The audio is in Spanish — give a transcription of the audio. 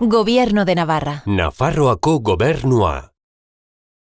Gobierno de Navarra. Nafarroako gobernua.